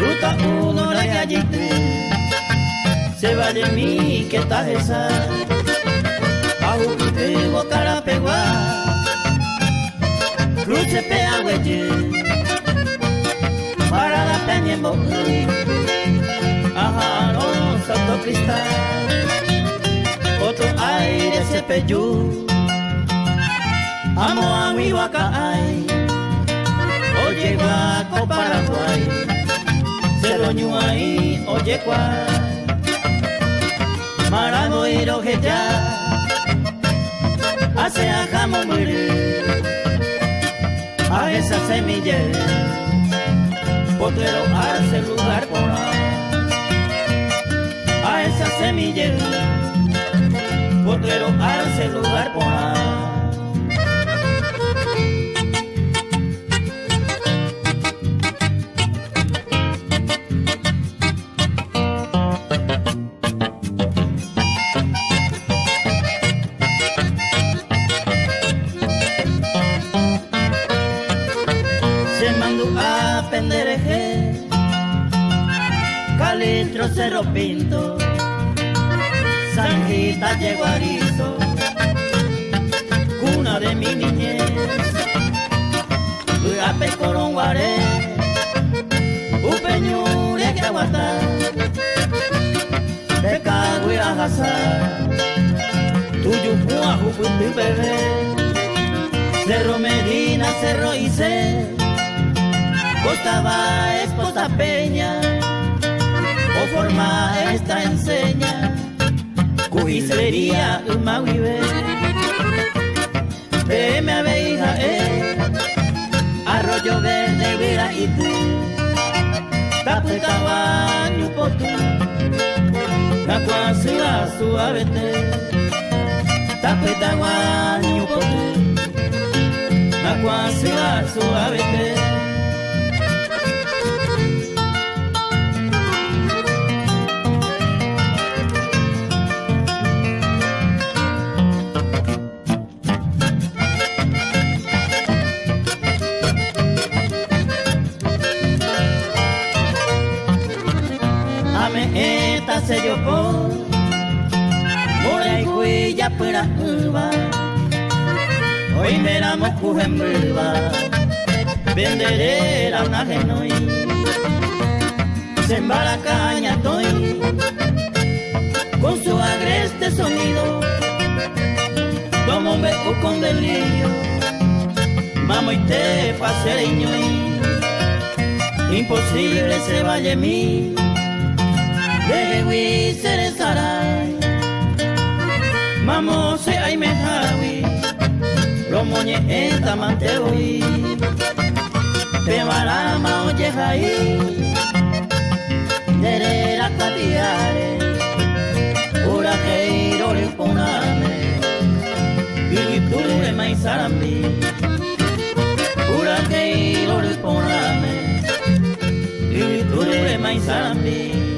Ruta uno la gallita Se va de mí que estás esa Ahu pego cara pegua Cruce pea hueche Para la peña en Ajá, no, santo cristal. Otro aire se peyú Amo a mi ay Oye guaco Paraguay. Se ahí, oye cual Marago y ya Hace a jamón A esa semilla Potero hace lugar por A esa semilla Potero hace lugar por ahí pendereje, Calitro Cerro Pinto, Sanjita Yeguarizo, cuna de mi niñez, Uyape Coronguaré, Upeñure Caguatá, Pecagüe Ajazá, Tuyupua Juputu Bebé, Cerro Medina, Cerro Isé, Costaba esposa peña o forma esta enseña Cuisería uma vive Veme a hija eh Arroyo verde vira y tú Taputaba ñupotu Cacuasila suavete Taputaba esta se por Mora y cuya pura uva Hoy me la viva Venderé la una genoi Se caña estoy Con su agreste sonido. Tomo un beco con delirio. Mamo y te paseño Imposible se vaya mí Dewi sere sarai Mamo se ay me hawi Romoñe eta mantewi Pemarama oye hai Derera katiare Ura keiro le poname Iliture mai sarambi Ura keiro le poname Iliture mai sarambi